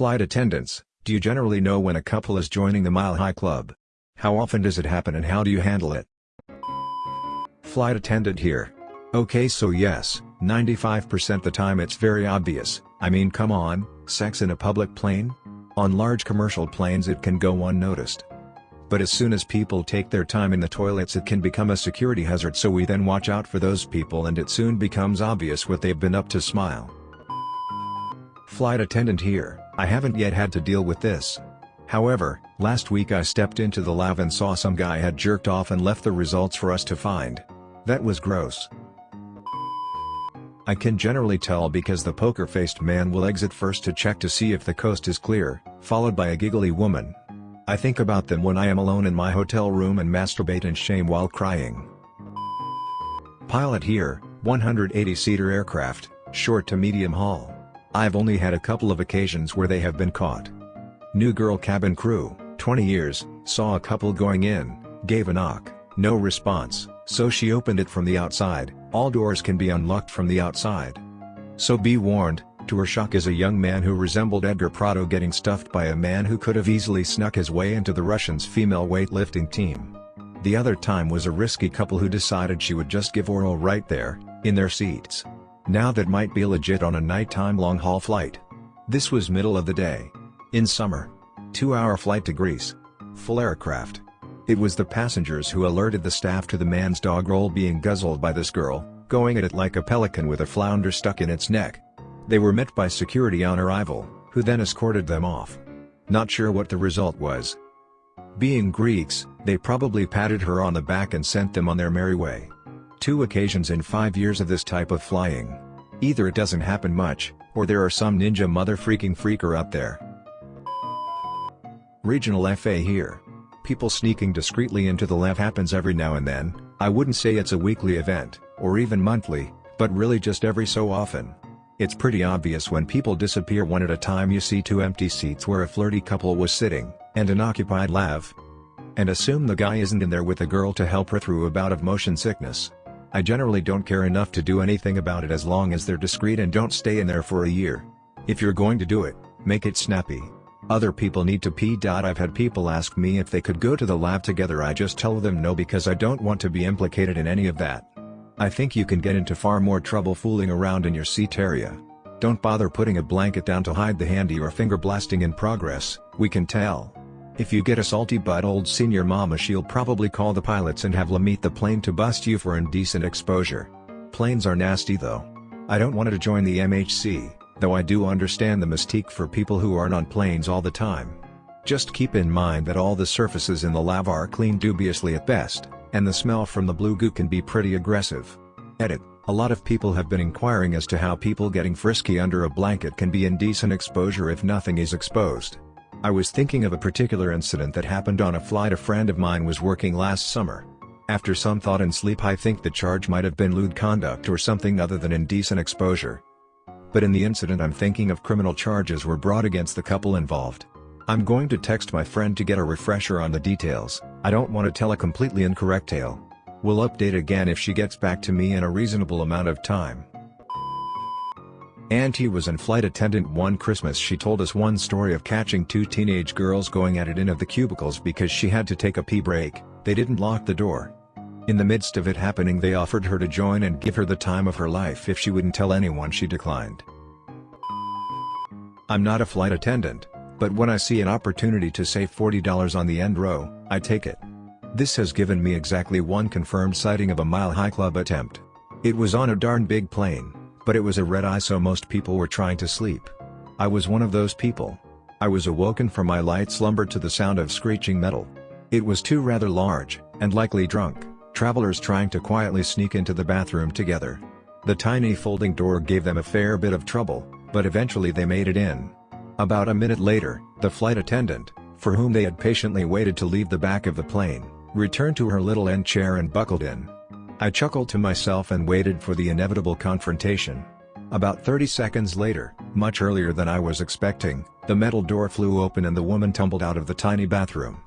Flight attendants, do you generally know when a couple is joining the Mile High Club? How often does it happen and how do you handle it? Flight attendant here. Okay so yes, 95% the time it's very obvious, I mean come on, sex in a public plane? On large commercial planes it can go unnoticed. But as soon as people take their time in the toilets it can become a security hazard so we then watch out for those people and it soon becomes obvious what they've been up to smile. Flight attendant here, I haven't yet had to deal with this. However, last week I stepped into the lav and saw some guy had jerked off and left the results for us to find. That was gross. I can generally tell because the poker-faced man will exit first to check to see if the coast is clear, followed by a giggly woman. I think about them when I am alone in my hotel room and masturbate in shame while crying. Pilot here, 180-seater aircraft, short to medium haul. I've only had a couple of occasions where they have been caught. New girl cabin crew, 20 years, saw a couple going in, gave a knock, no response, so she opened it from the outside, all doors can be unlocked from the outside. So be warned, to her shock is a young man who resembled Edgar Prado getting stuffed by a man who could have easily snuck his way into the Russians' female weightlifting team. The other time was a risky couple who decided she would just give oral right there, in their seats. Now that might be legit on a nighttime long-haul flight. This was middle of the day. In summer. Two-hour flight to Greece. Full aircraft. It was the passengers who alerted the staff to the man's dog roll being guzzled by this girl, going at it like a pelican with a flounder stuck in its neck. They were met by security on arrival, who then escorted them off. Not sure what the result was. Being Greeks, they probably patted her on the back and sent them on their merry way. Two occasions in five years of this type of flying. Either it doesn't happen much, or there are some ninja mother freaking freaker out there. Regional FA here people sneaking discreetly into the lav happens every now and then, I wouldn't say it's a weekly event, or even monthly, but really just every so often. It's pretty obvious when people disappear one at a time you see two empty seats where a flirty couple was sitting, and an occupied lav. And assume the guy isn't in there with a girl to help her through a bout of motion sickness. I generally don't care enough to do anything about it as long as they're discreet and don't stay in there for a year. If you're going to do it, make it snappy. Other people need to pee. I've had people ask me if they could go to the lav together I just tell them no because I don't want to be implicated in any of that. I think you can get into far more trouble fooling around in your seat area. Don't bother putting a blanket down to hide the handy or finger blasting in progress, we can tell. If you get a salty butt old senior mama she'll probably call the pilots and have them meet the plane to bust you for indecent exposure. Planes are nasty though. I don't want to join the MHC though I do understand the mystique for people who aren't on planes all the time. Just keep in mind that all the surfaces in the lav are clean dubiously at best, and the smell from the blue goo can be pretty aggressive. Edit, a lot of people have been inquiring as to how people getting frisky under a blanket can be indecent exposure if nothing is exposed. I was thinking of a particular incident that happened on a flight a friend of mine was working last summer. After some thought and sleep I think the charge might have been lewd conduct or something other than indecent exposure. But in the incident I'm thinking of criminal charges were brought against the couple involved. I'm going to text my friend to get a refresher on the details, I don't want to tell a completely incorrect tale. We'll update again if she gets back to me in a reasonable amount of time. Auntie was in flight attendant one Christmas she told us one story of catching two teenage girls going at it in of the cubicles because she had to take a pee break, they didn't lock the door. In the midst of it happening they offered her to join and give her the time of her life if she wouldn't tell anyone she declined. I'm not a flight attendant, but when I see an opportunity to save $40 on the end row, I take it. This has given me exactly one confirmed sighting of a Mile High Club attempt. It was on a darn big plane, but it was a red eye so most people were trying to sleep. I was one of those people. I was awoken from my light slumber to the sound of screeching metal. It was two rather large, and likely drunk travelers trying to quietly sneak into the bathroom together. The tiny folding door gave them a fair bit of trouble, but eventually they made it in. About a minute later, the flight attendant, for whom they had patiently waited to leave the back of the plane, returned to her little end chair and buckled in. I chuckled to myself and waited for the inevitable confrontation. About 30 seconds later, much earlier than I was expecting, the metal door flew open and the woman tumbled out of the tiny bathroom.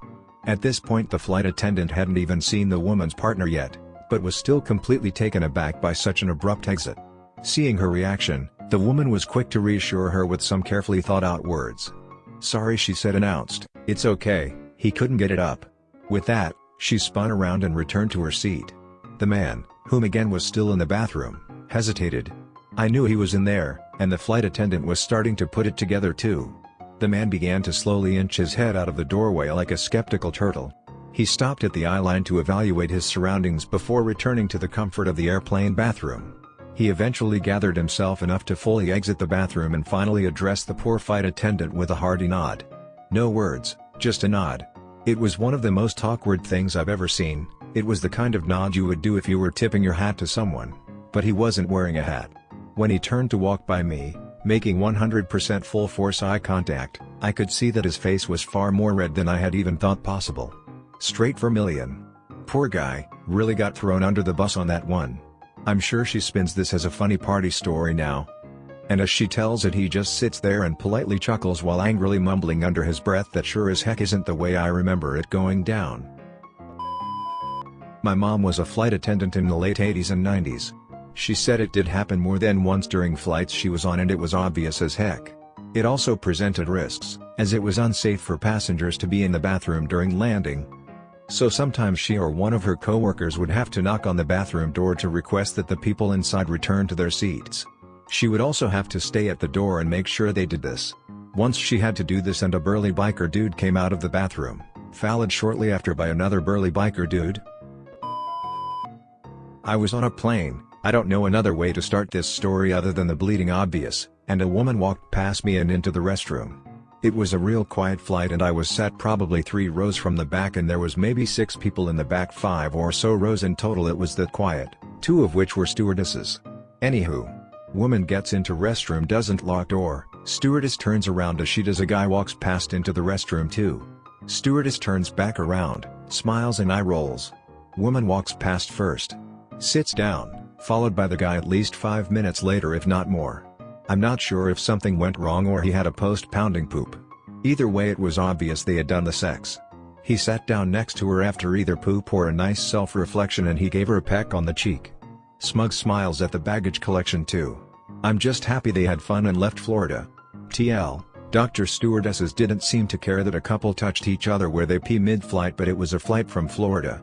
At this point the flight attendant hadn't even seen the woman's partner yet, but was still completely taken aback by such an abrupt exit. Seeing her reaction, the woman was quick to reassure her with some carefully thought out words, Sorry she said announced, it's okay, he couldn't get it up. With that, she spun around and returned to her seat. The man, whom again was still in the bathroom, hesitated. I knew he was in there, and the flight attendant was starting to put it together too. The man began to slowly inch his head out of the doorway like a skeptical turtle. He stopped at the eye line to evaluate his surroundings before returning to the comfort of the airplane bathroom. He eventually gathered himself enough to fully exit the bathroom and finally addressed the poor flight attendant with a hearty nod. No words, just a nod. It was one of the most awkward things I've ever seen, it was the kind of nod you would do if you were tipping your hat to someone. But he wasn't wearing a hat. When he turned to walk by me, making 100% full force eye contact, I could see that his face was far more red than I had even thought possible. Straight vermilion. Poor guy, really got thrown under the bus on that one. I'm sure she spins this as a funny party story now. And as she tells it he just sits there and politely chuckles while angrily mumbling under his breath that sure as heck isn't the way I remember it going down. My mom was a flight attendant in the late 80s and 90s. She said it did happen more than once during flights she was on and it was obvious as heck. It also presented risks, as it was unsafe for passengers to be in the bathroom during landing, so sometimes she or one of her coworkers would have to knock on the bathroom door to request that the people inside return to their seats. She would also have to stay at the door and make sure they did this. Once she had to do this and a burly biker dude came out of the bathroom, followed shortly after by another burly biker dude. I was on a plane, I don't know another way to start this story other than the bleeding obvious, and a woman walked past me and into the restroom. It was a real quiet flight and I was sat probably three rows from the back and there was maybe six people in the back five or so rows in total it was that quiet, two of which were stewardesses. Anywho. Woman gets into restroom doesn't lock door, stewardess turns around as she does a guy walks past into the restroom too. Stewardess turns back around, smiles and eye rolls. Woman walks past first. Sits down, followed by the guy at least 5 minutes later if not more. I'm not sure if something went wrong or he had a post-pounding poop. Either way it was obvious they had done the sex. He sat down next to her after either poop or a nice self-reflection and he gave her a peck on the cheek. Smug smiles at the baggage collection too. I'm just happy they had fun and left Florida. TL, Dr. Stewardesses didn't seem to care that a couple touched each other where they pee mid-flight but it was a flight from Florida,